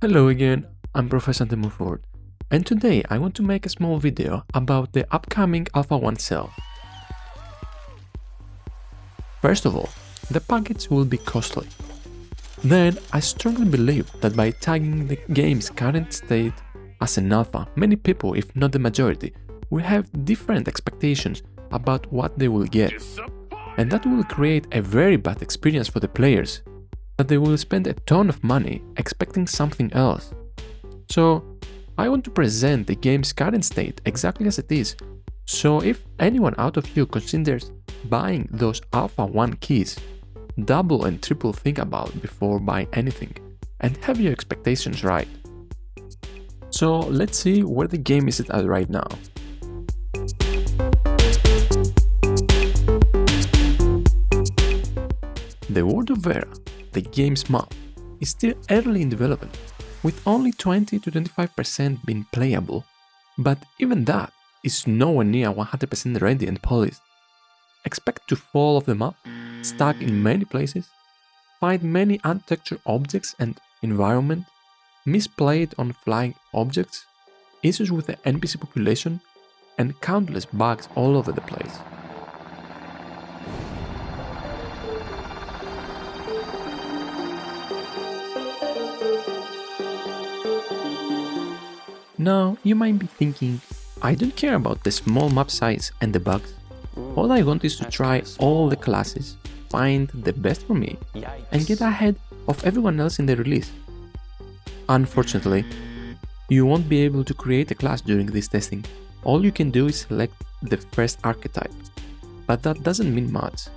Hello again, I'm Professor Demuford, and today I want to make a small video about the upcoming Alpha 1 sale. First of all, the package will be costly. Then, I strongly believe that by tagging the game's current state as an alpha, many people, if not the majority, will have different expectations about what they will get. And that will create a very bad experience for the players that they will spend a ton of money expecting something else. So, I want to present the game's current state exactly as it is, so if anyone out of you considers buying those Alpha 1 keys, double and triple think about before buying anything, and have your expectations right. So let's see where the game is at right now. The World of Verra the game's map is still early in development, with only 20 to 25% being playable, but even that is nowhere near 100% ready and polished. Expect to fall off the map, stuck in many places, find many untextured objects and environment, misplayed on flying objects, issues with the NPC population, and countless bugs all over the place. Now, you might be thinking, I don't care about the small map size and the bugs. All I want is to try all the classes, find the best for me, and get ahead of everyone else in the release. Unfortunately, you won't be able to create a class during this testing. All you can do is select the first archetype, but that doesn't mean much.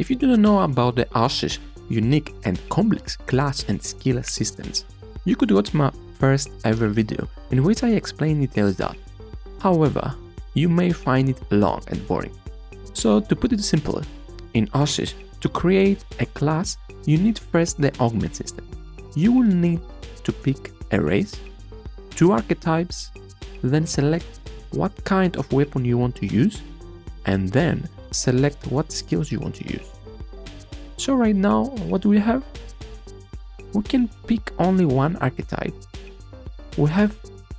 If you do not know about the Ashes unique and complex class and skill systems, you could watch my first ever video in which I explain details that. However, you may find it long and boring. So to put it simply, in Ashes, to create a class, you need first the augment system. You will need to pick a race, two archetypes, then select what kind of weapon you want to use, and then select what skills you want to use. So right now, what do we have? We can pick only one archetype we have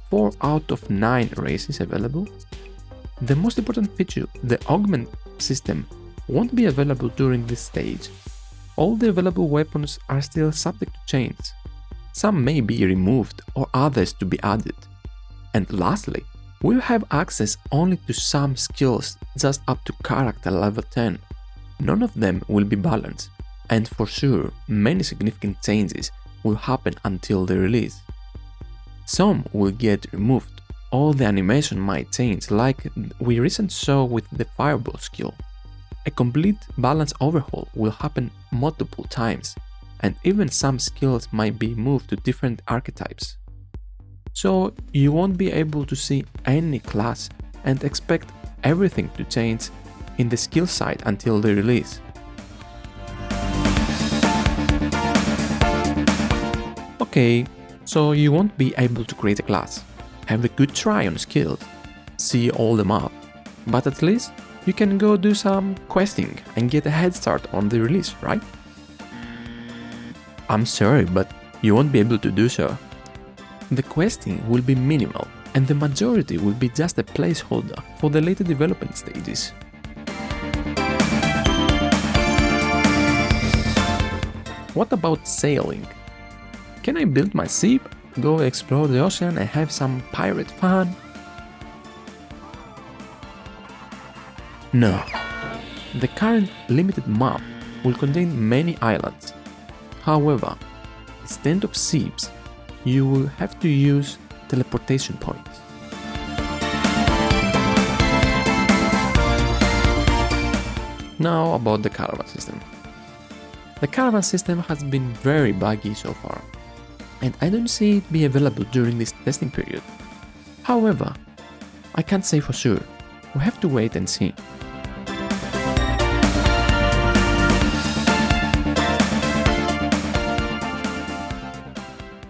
4 out of 9 races available. The most important feature, the augment system, won't be available during this stage. All the available weapons are still subject to change. Some may be removed or others to be added. And lastly, we'll have access only to some skills just up to character level 10. None of them will be balanced, and for sure many significant changes will happen until the release. Some will get removed, all the animation might change like we recently saw with the fireball skill. A complete balance overhaul will happen multiple times, and even some skills might be moved to different archetypes. So you won't be able to see any class and expect everything to change in the skill side until the release. Okay, so you won't be able to create a class. Have a good try on skills, see all the map, but at least you can go do some questing and get a head start on the release, right? I'm sorry, but you won't be able to do so. The questing will be minimal and the majority will be just a placeholder for the later development stages. What about sailing? Can I build my ship, go explore the ocean and have some pirate fun? No. The current limited map will contain many islands. However, instead of ships, you will have to use teleportation points. Now about the caravan system. The caravan system has been very buggy so far and I don't see it be available during this testing period. However, I can't say for sure, we have to wait and see.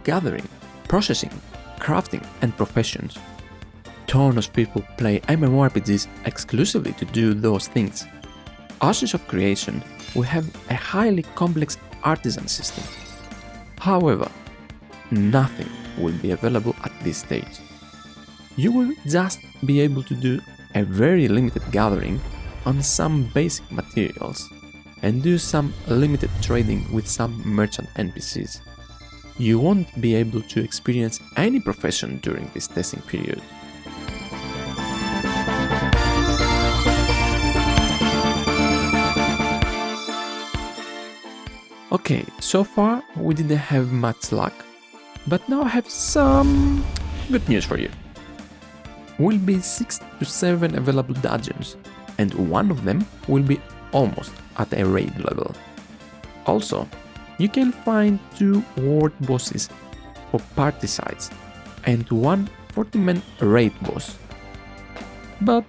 Gathering, processing, crafting and professions. Tons of people play MMORPGs exclusively to do those things. Ashes of Creation will have a highly complex artisan system. However, nothing will be available at this stage. You will just be able to do a very limited gathering on some basic materials and do some limited trading with some merchant NPCs. You won't be able to experience any profession during this testing period. Okay, so far we didn't have much luck, but now I have some good news for you. Will be 6 to 7 available dungeons, and one of them will be almost at a raid level. Also, you can find two world bosses for party sites and one 40-man raid boss. But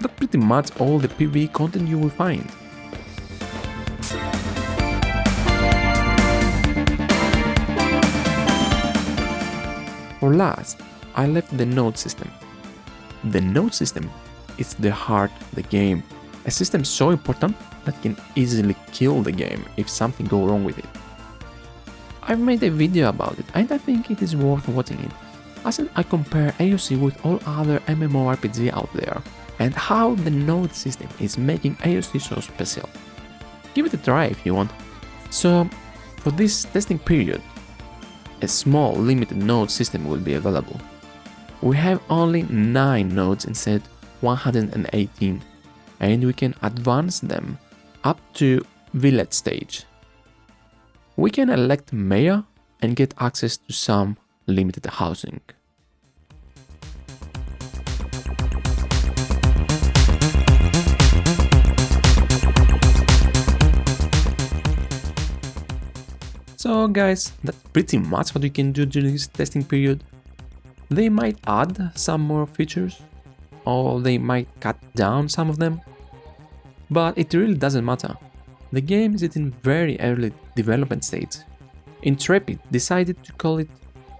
that's pretty much all the PvE content you will find. For last, I left the node system. The node system is the heart of the game, a system so important that can easily kill the game if something go wrong with it. I've made a video about it and I think it is worth watching it, as I compare AOC with all other MMORPG out there and how the node system is making AOC so special. Give it a try if you want. So, for this testing period, a small limited node system will be available. We have only 9 nodes instead 118 and we can advance them up to village stage. We can elect mayor and get access to some limited housing. So guys, that's pretty much what you can do during this testing period. They might add some more features, or they might cut down some of them, but it really doesn't matter. The game is in very early development stage. Intrepid decided to call it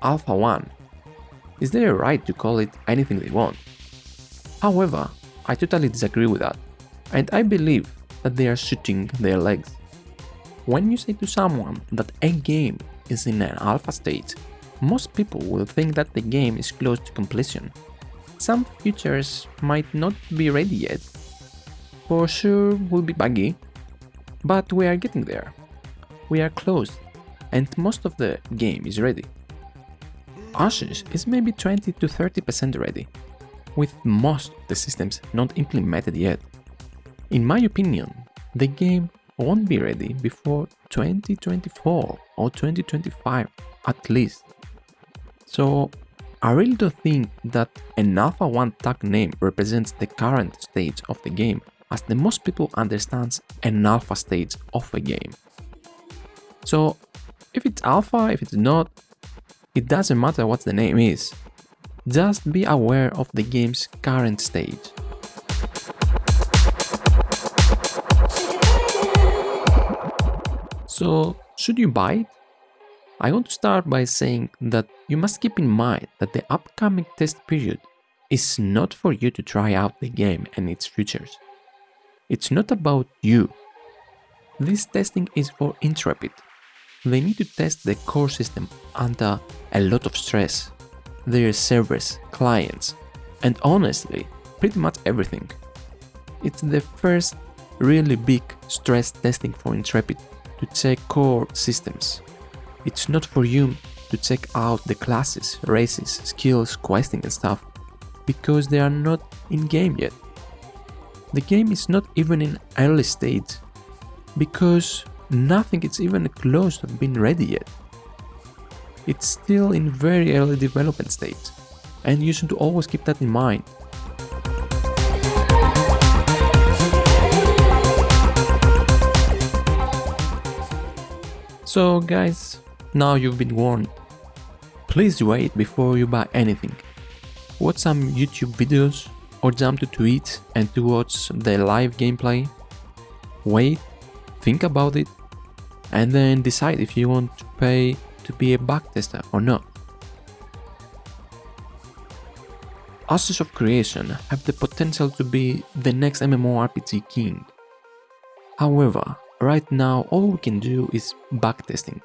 Alpha 1. Is there a right to call it anything they want? However, I totally disagree with that, and I believe that they are shooting their legs. When you say to someone that a game is in an alpha state, most people will think that the game is close to completion. Some features might not be ready yet, for sure will be buggy, but we are getting there. We are close, and most of the game is ready. Ashes is maybe 20 to 30% ready, with most of the systems not implemented yet. In my opinion, the game won't be ready before 2024 or 2025 at least. So I really don't think that an Alpha 1 tag name represents the current stage of the game as the most people understands an alpha stage of a game. So if it's alpha, if it's not, it doesn't matter what the name is. Just be aware of the game's current stage. So, should you buy it? I want to start by saying that you must keep in mind that the upcoming test period is not for you to try out the game and its features. It's not about you. This testing is for Intrepid. They need to test the core system under a lot of stress, their servers, clients, and honestly, pretty much everything. It's the first really big stress testing for Intrepid to check core systems. It's not for you to check out the classes, races, skills, questing and stuff, because they are not in game yet. The game is not even in early stage, because nothing is even close to being ready yet. It's still in very early development stage, and you should always keep that in mind. So guys, now you've been warned. Please wait before you buy anything. Watch some YouTube videos or jump to Twitch and to watch the live gameplay. Wait, think about it, and then decide if you want to pay to be a backtester or not. Ashes of Creation have the potential to be the next MMORPG king. However, Right now, all we can do is backtesting.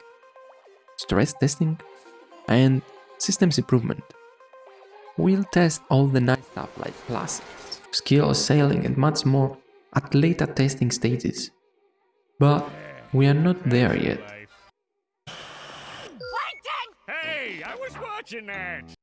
Stress testing? and systems improvement. We'll test all the nice stuff like classes, skill sailing and much more at later testing stages. But we are not there yet. Hey, I was watching that!